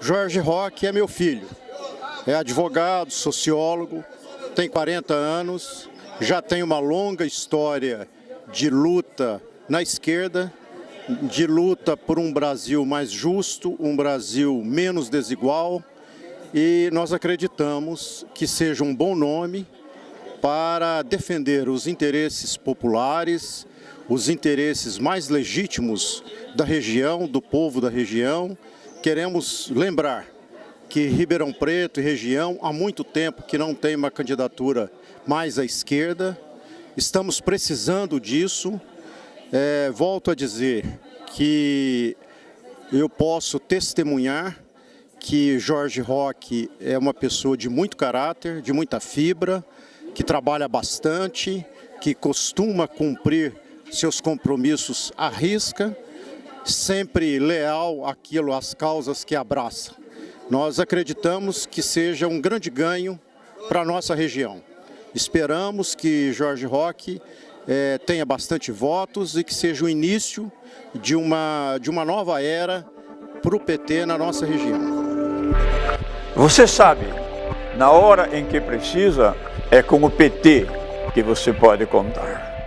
Jorge Roque é meu filho. É advogado, sociólogo, tem 40 anos, já tem uma longa história de luta na esquerda, de luta por um Brasil mais justo, um Brasil menos desigual, e nós acreditamos que seja um bom nome para defender os interesses populares, os interesses mais legítimos da região, do povo da região. Queremos lembrar que Ribeirão Preto e região há muito tempo que não tem uma candidatura mais à esquerda. Estamos precisando disso. É, volto a dizer que eu posso testemunhar que Jorge Roque é uma pessoa de muito caráter, de muita fibra, que trabalha bastante, que costuma cumprir seus compromissos à risca, sempre leal àquilo, às causas que abraça. Nós acreditamos que seja um grande ganho para a nossa região. Esperamos que Jorge Roque é, tenha bastante votos e que seja o início de uma, de uma nova era para o PT na nossa região. Você sabe, na hora em que precisa, é com o PT que você pode contar.